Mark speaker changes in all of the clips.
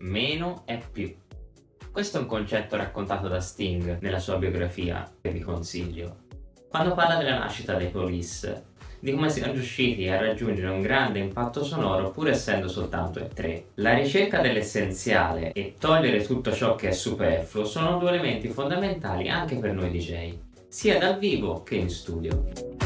Speaker 1: meno è più. Questo è un concetto raccontato da Sting nella sua biografia, che vi consiglio. Quando parla della nascita dei Police, di come siano riusciti a raggiungere un grande impatto sonoro pur essendo soltanto e tre. La ricerca dell'essenziale e togliere tutto ciò che è superfluo sono due elementi fondamentali anche per noi DJ, sia dal vivo che in studio.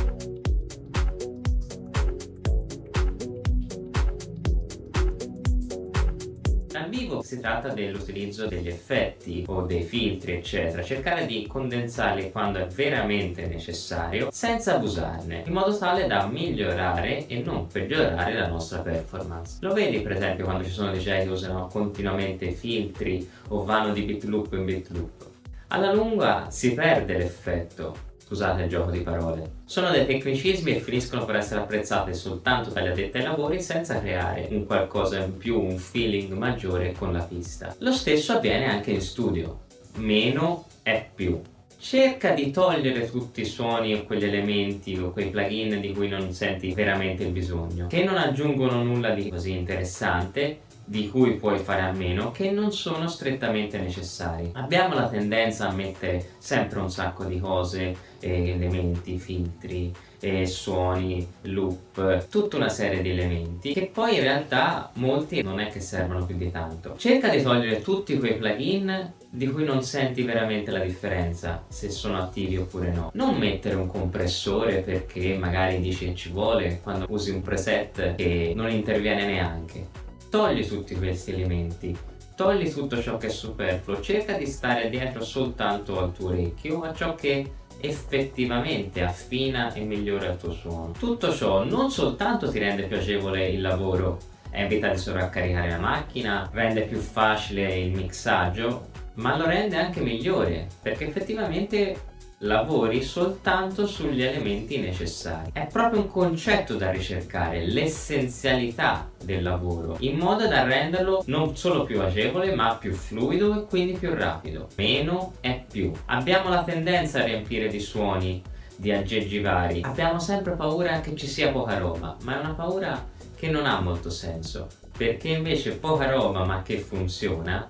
Speaker 1: Dal vivo si tratta dell'utilizzo degli effetti o dei filtri eccetera, cercare di condensarli quando è veramente necessario senza abusarne, in modo tale da migliorare e non peggiorare la nostra performance. Lo vedi per esempio quando ci sono DJ che usano continuamente filtri o vanno di bit loop in bit loop. Alla lunga si perde l'effetto scusate il gioco di parole. Sono dei tecnicismi e finiscono per essere apprezzati soltanto dagli addetti ai lavori senza creare un qualcosa in più, un feeling maggiore con la pista. Lo stesso avviene anche in studio. Meno è più. Cerca di togliere tutti i suoni o quegli elementi o quei plugin di cui non senti veramente il bisogno, che non aggiungono nulla di così interessante di cui puoi fare a meno che non sono strettamente necessari. Abbiamo la tendenza a mettere sempre un sacco di cose, eh, elementi, filtri, eh, suoni, loop, tutta una serie di elementi che poi in realtà molti non è che servono più di tanto. Cerca di togliere tutti quei plugin di cui non senti veramente la differenza se sono attivi oppure no. Non mettere un compressore perché magari dici che ci vuole quando usi un preset che non interviene neanche togli tutti questi elementi. Togli tutto ciò che è superfluo. Cerca di stare dietro soltanto al tuo orecchio a ciò che effettivamente affina e migliora il tuo suono. Tutto ciò non soltanto ti rende più agevole il lavoro evita di sovraccaricare la macchina rende più facile il mixaggio ma lo rende anche migliore perché effettivamente lavori soltanto sugli elementi necessari. È proprio un concetto da ricercare, l'essenzialità del lavoro, in modo da renderlo non solo più agevole ma più fluido e quindi più rapido. Meno è più. Abbiamo la tendenza a riempire di suoni, di aggeggi vari. Abbiamo sempre paura che ci sia poca roba, ma è una paura che non ha molto senso, perché invece poca roba ma che funziona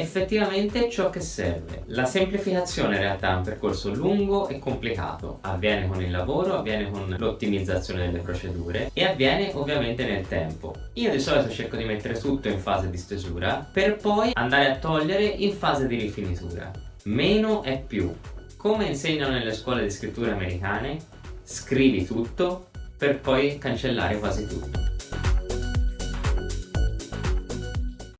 Speaker 1: effettivamente ciò che serve. La semplificazione in realtà è un percorso lungo e complicato, avviene con il lavoro, avviene con l'ottimizzazione delle procedure e avviene ovviamente nel tempo. Io di solito cerco di mettere tutto in fase di stesura per poi andare a togliere in fase di rifinitura. Meno è più. Come insegnano nelle scuole di scrittura americane, scrivi tutto per poi cancellare quasi tutto.